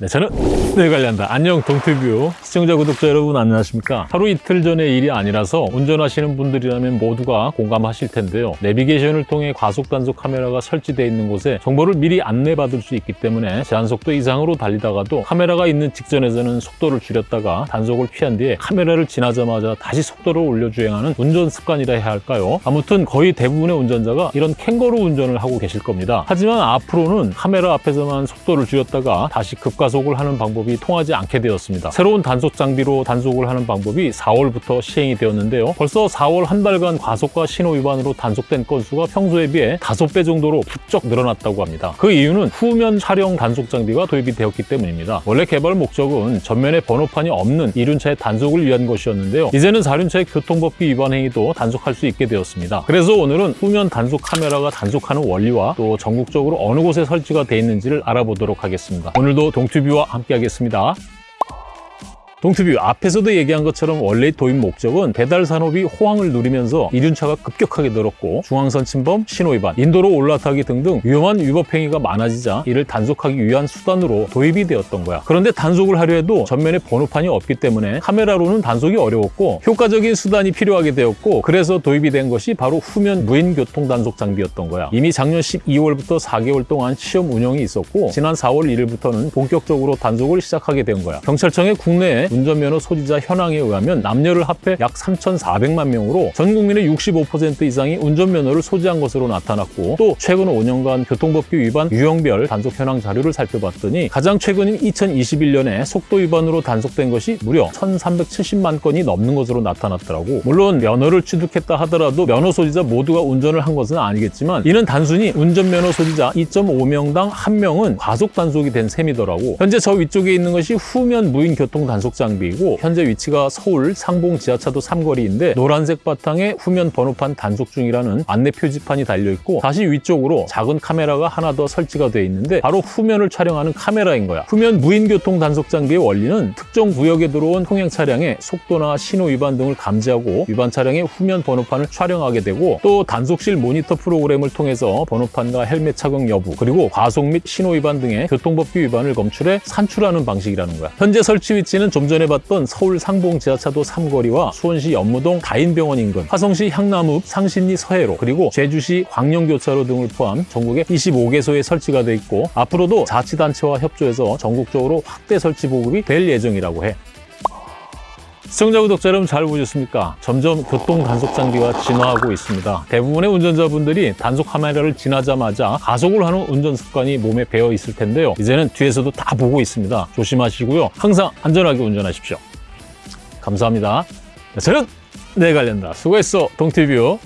네, 저는 네 관련다. 안녕 동티뷰 시청자 구독자 여러분 안녕하십니까? 하루 이틀 전의 일이 아니라서 운전하시는 분들이라면 모두가 공감하실 텐데요. 내비게이션을 통해 과속 단속 카메라가 설치되어 있는 곳에 정보를 미리 안내받을 수 있기 때문에 제한속도 이상으로 달리다가도 카메라가 있는 직전에서는 속도를 줄였다가 단속을 피한 뒤에 카메라를 지나자마자 다시 속도를 올려 주행하는 운전 습관이라 해야 할까요? 아무튼 거의 대부분의 운전자가 이런 캥거루 운전을 하고 계실 겁니다. 하지만 앞으로는 카메라 앞에서만 속도를 줄였다가 다시 급 가속을 하는 방법이 통하지 않게 되었습니다. 새로운 단속 장비로 단속을 하는 방법이 4월부터 시행이 되었는데요. 벌써 4월 한 달간 과속과 신호 위반으로 단속된 건수가 평소에 비해 5배 정도로 부쩍 늘어났다고 합니다. 그 이유는 후면 촬영 단속 장비가 도입이 되었기 때문입니다. 원래 개발 목적은 전면에 번호판이 없는 이륜차의 단속을 위한 것이었는데요. 이제는 4륜차의 교통법규 위반 행위도 단속할 수 있게 되었습니다. 그래서 오늘은 후면 단속 카메라가 단속하는 원리와 또 전국적으로 어느 곳에 설치가 돼 있는지를 알아보도록 하겠습니다. 오늘도 동튜 뷰와 함께 하겠습니다. 동투뷰 앞에서도 얘기한 것처럼 원래 도입 목적은 배달 산업이 호황을 누리면서 이륜차가 급격하게 늘었고 중앙선 침범, 신호 위반, 인도로 올라타기 등등 위험한 위법 행위가 많아지자 이를 단속하기 위한 수단으로 도입이 되었던 거야. 그런데 단속을 하려 해도 전면에 번호판이 없기 때문에 카메라로는 단속이 어려웠고 효과적인 수단이 필요하게 되었고 그래서 도입이 된 것이 바로 후면 무인 교통 단속 장비였던 거야. 이미 작년 12월부터 4개월 동안 시험 운영이 있었고 지난 4월 1일부터는 본격적으로 단속을 시작하게 된 거야. 경찰청의 국내에 운전면허 소지자 현황에 의하면 남녀를 합해 약 3,400만 명으로 전 국민의 65% 이상이 운전면허를 소지한 것으로 나타났고 또 최근 5년간 교통법규 위반 유형별 단속 현황 자료를 살펴봤더니 가장 최근인 2021년에 속도 위반으로 단속된 것이 무려 1,370만 건이 넘는 것으로 나타났더라고. 물론 면허를 취득했다 하더라도 면허 소지자 모두가 운전을 한 것은 아니겠지만 이는 단순히 운전면허 소지자 2.5명당 1명은 과속 단속이 된 셈이더라고. 현재 저 위쪽에 있는 것이 후면 무인 교통 단속 장비이고 현재 위치가 서울 상봉 지하차도 삼거리인데 노란색 바탕에 후면 번호판 단속 중이라는 안내 표지판이 달려 있고 다시 위쪽으로 작은 카메라가 하나 더 설치가 되어 있는데 바로 후면을 촬영하는 카메라인 거야. 후면 무인 교통 단속 장비의 원리는 특정 구역에 들어온 통행 차량의 속도나 신호 위반 등을 감지하고 위반 차량의 후면 번호판을 촬영하게 되고 또 단속실 모니터 프로그램을 통해서 번호판과 헬멧 착용 여부 그리고 과속 및 신호 위반 등의 교통법규 위반을 검출해 산출하는 방식이라는 거야. 현재 설치 위치는 좀 전에 봤던 서울 상봉 지하차도 삼거리와 수원시 연무동 다인병원 인근, 화성시 향남읍 상신리 서해로, 그리고 제주시 광령교차로 등을 포함 전국에 25개소에 설치가 돼 있고 앞으로도 자치단체와 협조해서 전국적으로 확대 설치 보급이 될 예정이라고 해. 시청자 구독자 여러분 잘 보셨습니까? 점점 교통 단속 장비가 진화하고 있습니다. 대부분의 운전자분들이 단속 카메라를 지나자마자 가속을 하는 운전 습관이 몸에 배어 있을 텐데요. 이제는 뒤에서도 다 보고 있습니다. 조심하시고요. 항상 안전하게 운전하십시오. 감사합니다. 저는 내 관련다. 수고했어, 동티뷰.